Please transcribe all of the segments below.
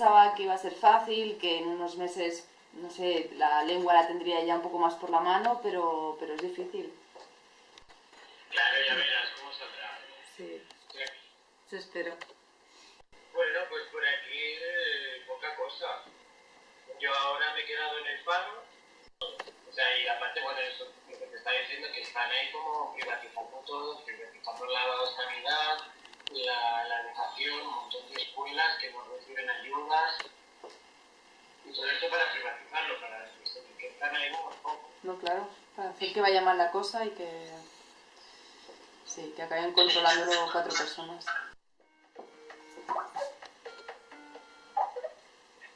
Pensaba que iba a ser fácil, que en unos meses, no sé, la lengua la tendría ya un poco más por la mano, pero, pero es difícil. Claro, ya verás cómo saldrá. Sí, eso espero. Bueno, pues por aquí eh, poca cosa. Yo ahora me he quedado en el paro. O sea, y aparte, bueno, eso lo que te está diciendo, que están ahí como privatizando todo, privatizando la sanidad, la, la educación, un montón de escuelas que no reciben ayudas. Y todo esto para privatizarlo, para que están ahí un poco. No, claro, para hacer que vaya mal la cosa y que... Sí, que acaben controlándolo cuatro personas.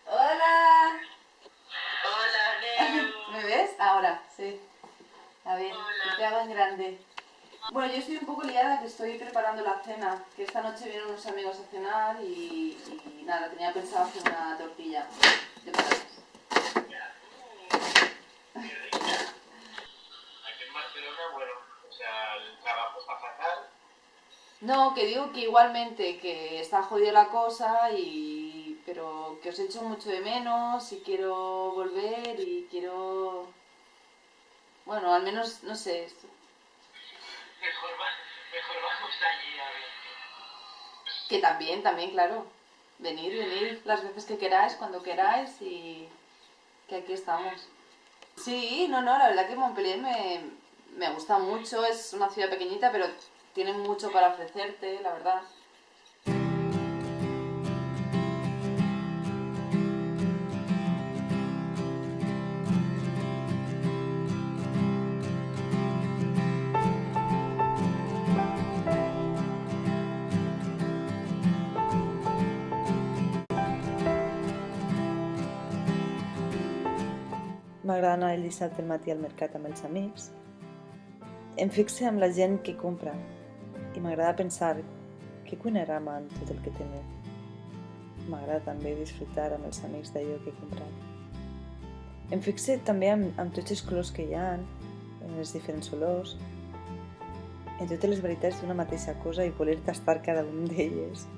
¡Hola! Hola, Neo. ¿Me ves? Ahora, sí. A ver, Hola. te hago en grande. Bueno, yo estoy un poco liada que estoy preparando la cena, que esta noche vienen unos amigos a cenar y, nada, tenía pensado hacer una tortilla de patatas. Aquí en Barcelona, bueno, o sea, el trabajo está. No, que digo que igualmente, que está jodida la cosa y... pero que os echo mucho de menos y quiero volver y quiero... Bueno, al menos, no sé, Mejor, va- mejor vamos allí a ver. que también, también, claro. Venir, venir las veces que queráis, cuando queráis y que aquí estamos. Sí, no, no, la verdad que Montpellier me, me gusta mucho, es una ciudad pequeñita, pero tiene mucho para ofrecerte, la verdad. M'agrada anar el dissabte al matí al mercat amb els amics. Em fixe amb la gent que compra i m'agrada pensar què cuinarem amb tot el que tenim. M'agrada també disfrutar amb els amics d'allò que he comprat. Em fixe també amb, amb tots els colors que hi ha, en les diferents olors, en totes les varietats d'una mateixa cosa i voler tastar cada un d'elles.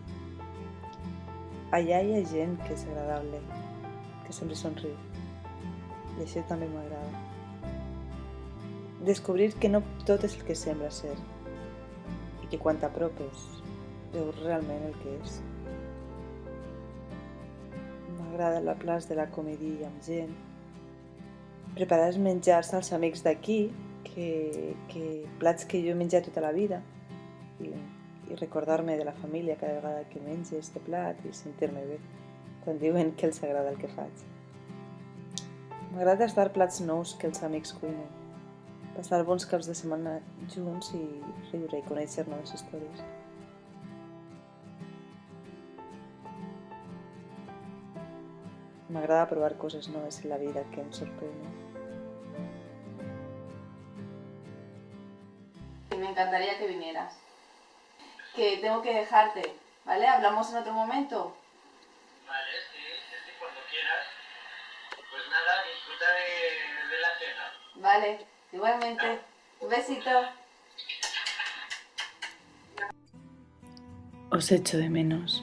Allà hi ha gent que és agradable, que sempre somriu i això també m'agrada. Descobrir que no tot és el que sembla ser i que quan t'apropes veus realment el que és. M'agrada la plaç de la comedia amb gent, preparar els menjars als amics d'aquí, que, que plats que jo he menjat tota la vida i, i recordar-me de la família cada vegada que menjo este plat i sentir-me bé quan diuen que els agrada el que faig. M'agrada tastar plats nous que els amics cuinen. Passar bons caps de setmana junts i riure i conèixer noves històries. M'agrada provar coses noves en la vida que em sorprenen. Y me encantaría que vinieras. Que tengo que dejarte, ¿vale? Hablamos en otro momento. Vale, sí, sí, sí, cuando quieras. Pues nada, disfruta de, de la cena. Vale, igualmente. Un besito. Os echo de menos.